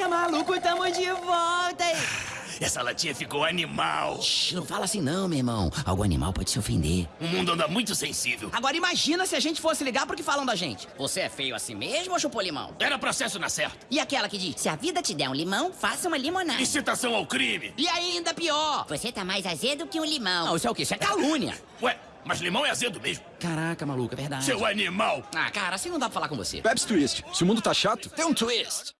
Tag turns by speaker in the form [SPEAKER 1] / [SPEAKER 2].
[SPEAKER 1] Caraca, maluco, tamo de volta.
[SPEAKER 2] Essa latinha ficou animal.
[SPEAKER 3] Shhh, não fala assim não, meu irmão. Algo animal pode se ofender.
[SPEAKER 2] O mundo anda muito sensível.
[SPEAKER 1] Agora imagina se a gente fosse ligar pro que falam da gente.
[SPEAKER 3] Você é feio assim mesmo ou chupou limão?
[SPEAKER 2] Era processo na certa.
[SPEAKER 1] E aquela que diz,
[SPEAKER 3] Se a vida te der um limão, faça uma limonada.
[SPEAKER 2] Incitação ao crime.
[SPEAKER 1] e ainda pior.
[SPEAKER 3] Você tá mais azedo que um limão.
[SPEAKER 1] Não, isso é o quê? Isso é calúnia.
[SPEAKER 2] Ué, mas limão é azedo mesmo.
[SPEAKER 1] Caraca, maluco, é verdade.
[SPEAKER 2] Seu animal.
[SPEAKER 1] Ah, cara, assim não dá pra falar com você.
[SPEAKER 4] Pepsi Twist. Se o mundo tá chato,
[SPEAKER 1] Tem um twist.